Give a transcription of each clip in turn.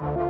you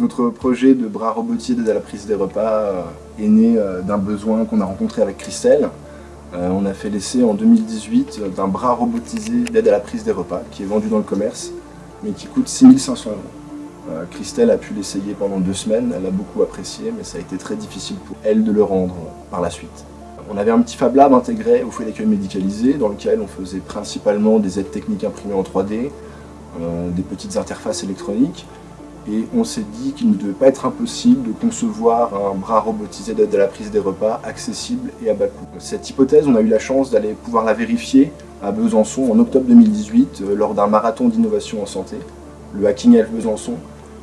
Notre projet de bras robotier d'aide à la prise des repas euh, est né euh, d'un besoin qu'on a rencontré avec Christelle. Euh, on a fait l'essai en 2018 d'un bras robotisé d'aide à la prise des repas qui est vendu dans le commerce mais qui coûte 6500 euros. Christelle a pu l'essayer pendant deux semaines, elle a beaucoup apprécié mais ça a été très difficile pour elle de le rendre par la suite. On avait un petit Fab Lab intégré au foyer d'accueil médicalisé dans lequel on faisait principalement des aides techniques imprimées en 3D, des petites interfaces électroniques et on s'est dit qu'il ne devait pas être impossible de concevoir un bras robotisé d'aide à la prise des repas accessible et à bas coût. Cette hypothèse, on a eu la chance d'aller pouvoir la vérifier à Besançon en octobre 2018 euh, lors d'un marathon d'innovation en santé, le Hacking Health Besançon,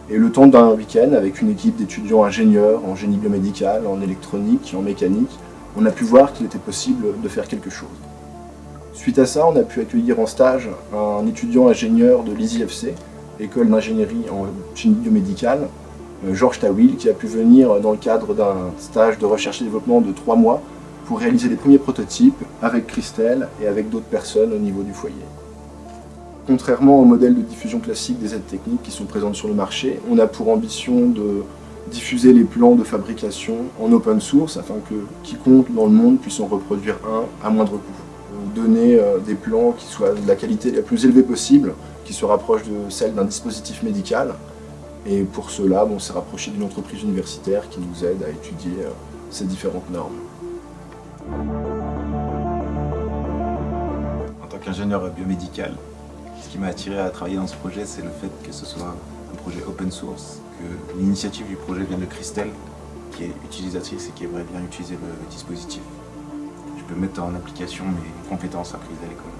et le temps d'un week-end avec une équipe d'étudiants ingénieurs en génie biomédical, en électronique, en mécanique, on a pu voir qu'il était possible de faire quelque chose. Suite à ça, on a pu accueillir en stage un étudiant ingénieur de l'ISIFC école d'ingénierie en chimie biomédicale, euh, Georges Tawil, qui a pu venir dans le cadre d'un stage de recherche et développement de trois mois pour réaliser les premiers prototypes avec Christelle et avec d'autres personnes au niveau du foyer. Contrairement au modèle de diffusion classique des aides techniques qui sont présentes sur le marché, on a pour ambition de diffuser les plans de fabrication en open source afin que quiconque dans le monde puisse en reproduire un à moindre coût. Donner euh, des plans qui soient de la qualité la plus élevée possible qui se rapproche de celle d'un dispositif médical. Et pour cela, on s'est rapproché d'une entreprise universitaire qui nous aide à étudier euh, ces différentes normes. En tant qu'ingénieur biomédical, ce qui m'a attiré à travailler dans ce projet, c'est le fait que ce soit un projet open source, que l'initiative du projet vient de Christelle, qui est utilisatrice et qui aimerait bien utiliser le dispositif. Peux mettre en application mes compétences apprises à l'école.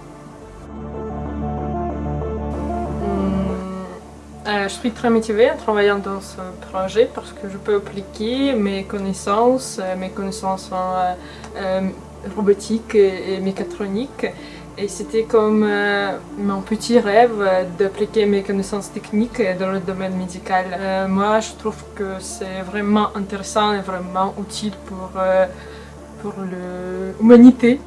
Euh, je suis très motivée en travaillant dans ce projet parce que je peux appliquer mes connaissances, euh, mes connaissances en euh, robotique et, mécatronique. Et c'était comme mon petit rêve d'appliquer mes connaissances techniques dans le domaine médical. moi, je trouve que c'est vraiment intéressant et vraiment utile pour, pour l'humanité.